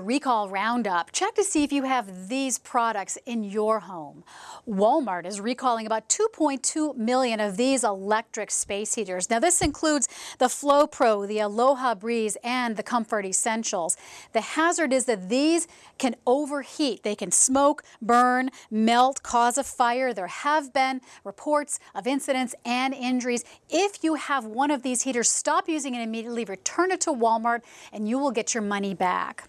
recall roundup. Check to see if you have these products in your home. Walmart is recalling about 2.2 million of these electric space heaters. Now this includes the Flow Pro, the Aloha Breeze, and the Comfort Essentials. The hazard is that these can overheat. They can smoke, burn, melt, cause a fire. There have been reports of incidents and injuries. If you have one of these heaters, stop using it immediately, return it to Walmart, and you will get your money back.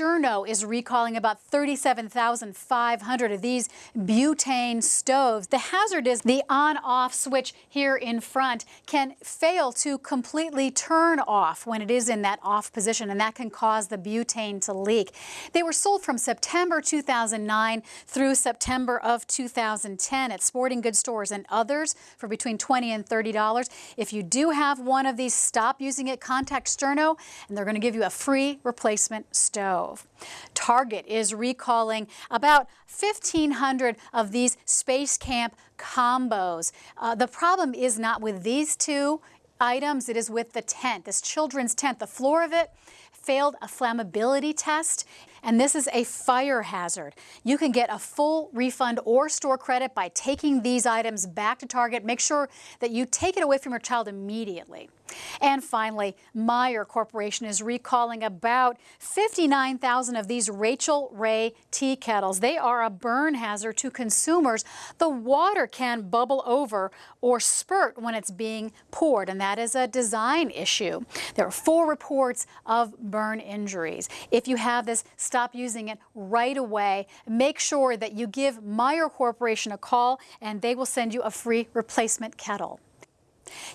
Sterno is recalling about 37,500 of these butane stoves. The hazard is the on-off switch here in front can fail to completely turn off when it is in that off position, and that can cause the butane to leak. They were sold from September 2009 through September of 2010 at sporting goods stores and others for between 20 and $30. If you do have one of these, stop using it, contact Sterno, and they're going to give you a free replacement stove. Target is recalling about 1,500 of these Space Camp combos. Uh, the problem is not with these two items, it is with the tent, this children's tent. The floor of it failed a flammability test and this is a fire hazard. You can get a full refund or store credit by taking these items back to Target. Make sure that you take it away from your child immediately. And finally, Meyer Corporation is recalling about 59,000 of these Rachael Ray tea kettles. They are a burn hazard to consumers. The water can bubble over or spurt when it's being poured, and that is a design issue. There are four reports of burn injuries. If you have this, stop using it right away. Make sure that you give Meyer Corporation a call and they will send you a free replacement kettle.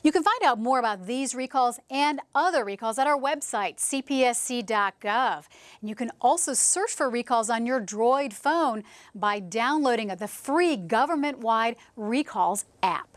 You can find out more about these recalls and other recalls at our website, cpsc.gov. And you can also search for recalls on your Droid phone by downloading the free government-wide Recalls app.